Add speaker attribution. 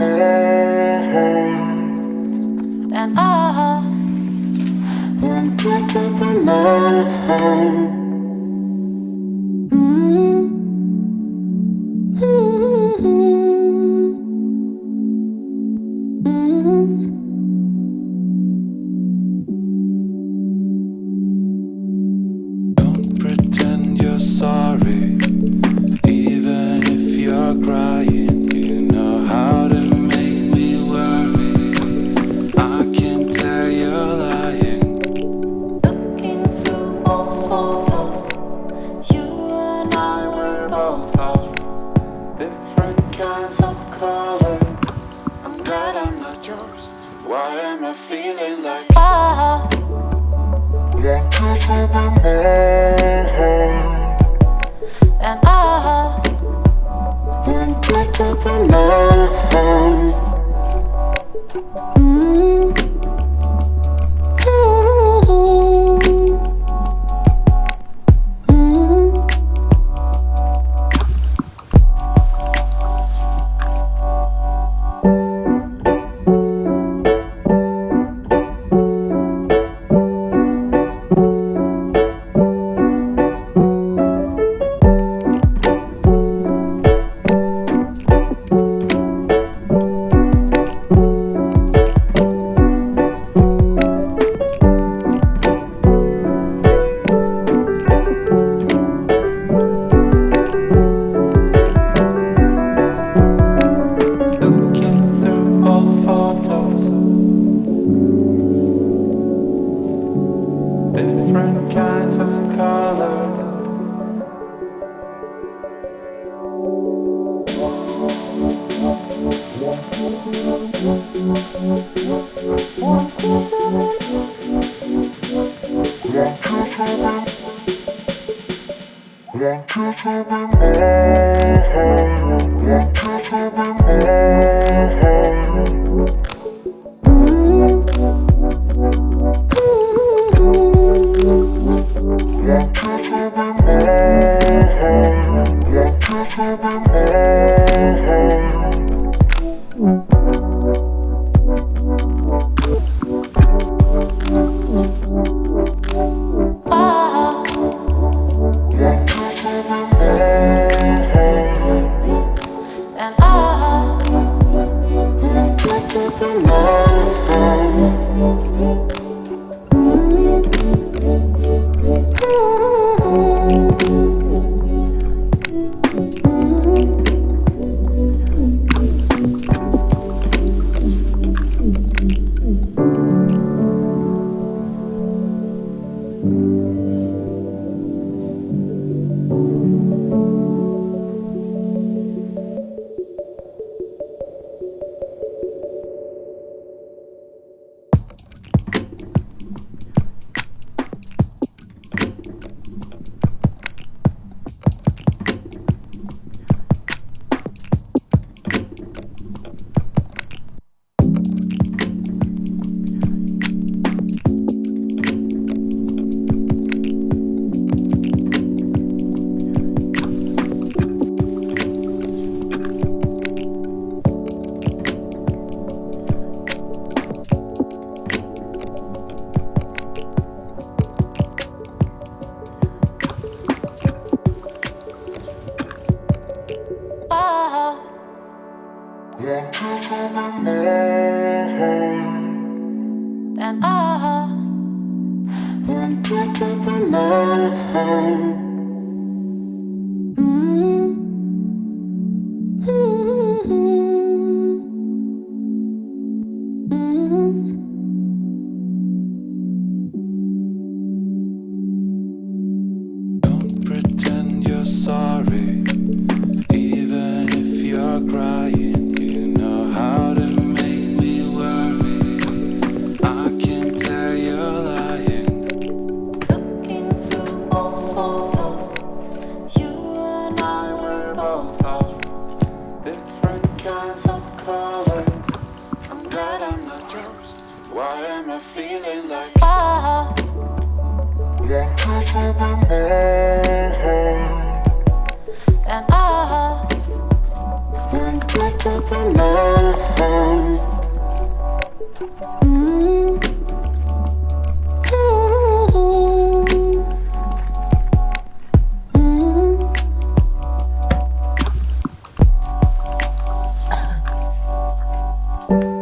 Speaker 1: And I, I, and I, and dance of colors. I'm glad I'm not yours.
Speaker 2: Why am I feeling
Speaker 1: like I Want you to be mine. And I Want you to be mine. Want you to be mine. Want you to be mine. like mine. And I want you to be mine.
Speaker 2: Don't pretend you're sorry
Speaker 1: I'm feeling like. Want you to be mine And Want you to be mine -hmm. -hmm. -hmm.